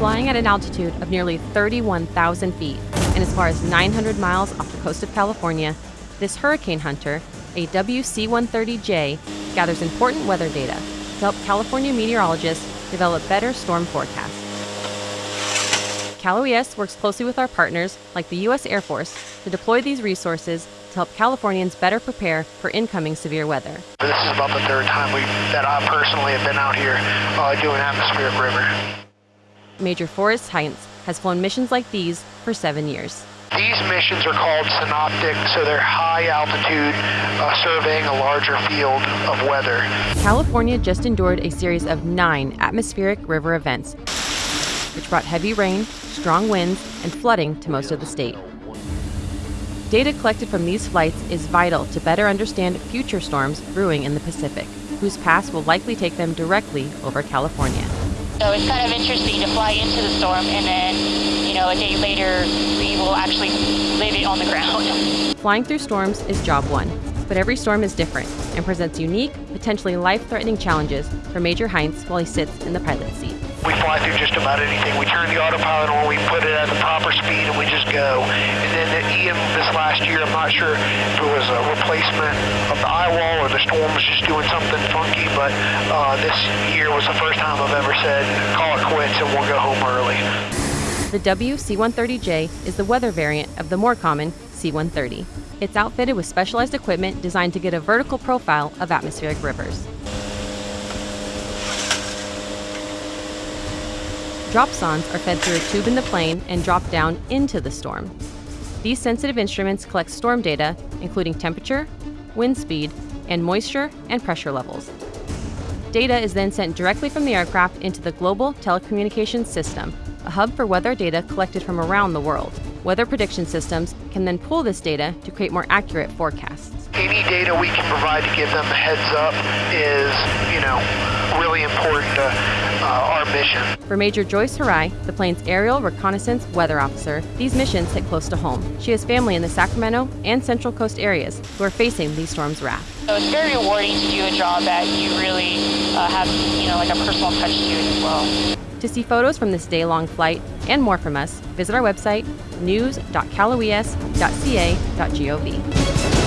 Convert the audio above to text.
Flying at an altitude of nearly 31,000 feet and as far as 900 miles off the coast of California, this hurricane hunter, a WC 130J, gathers important weather data to help California meteorologists develop better storm forecasts. Cal OES works closely with our partners, like the U.S. Air Force, to deploy these resources to help Californians better prepare for incoming severe weather. This is about the third time that I personally have been out here uh, doing atmospheric river. Major Forrest Heinz has flown missions like these for seven years. These missions are called synoptic, so they're high altitude, uh, surveying a larger field of weather. California just endured a series of nine atmospheric river events, which brought heavy rain, strong winds, and flooding to most of the state. Data collected from these flights is vital to better understand future storms brewing in the Pacific, whose paths will likely take them directly over California. So it's kind of interesting to fly into the storm and then, you know, a day later we will actually live it on the ground. Flying through storms is job one, but every storm is different and presents unique, potentially life-threatening challenges for Major Heinz while he sits in the pilot seat. We fly through just about anything. We turn the autopilot on, we put it at the proper speed, and we just go. This last year, I'm not sure if it was a replacement of the eye wall or the storm was just doing something funky, but uh, this year was the first time I've ever said, call it quits and we'll go home early. The WC-130J is the weather variant of the more common C-130. It's outfitted with specialized equipment designed to get a vertical profile of atmospheric rivers. Dropsondes are fed through a tube in the plane and dropped down into the storm. These sensitive instruments collect storm data, including temperature, wind speed, and moisture and pressure levels. Data is then sent directly from the aircraft into the Global Telecommunications System, a hub for weather data collected from around the world. Weather prediction systems can then pull this data to create more accurate forecasts. Any data we can provide to give them a heads up is, you know, really important to uh, our mission. For Major Joyce Harai, the plane's aerial reconnaissance weather officer, these missions hit close to home. She has family in the Sacramento and Central Coast areas who are facing these storms' wrath. So it's very rewarding to do a job that you really uh, have, you know, like a personal touch to it as well. To see photos from this day-long flight and more from us, visit our website news.caloes.ca.gov.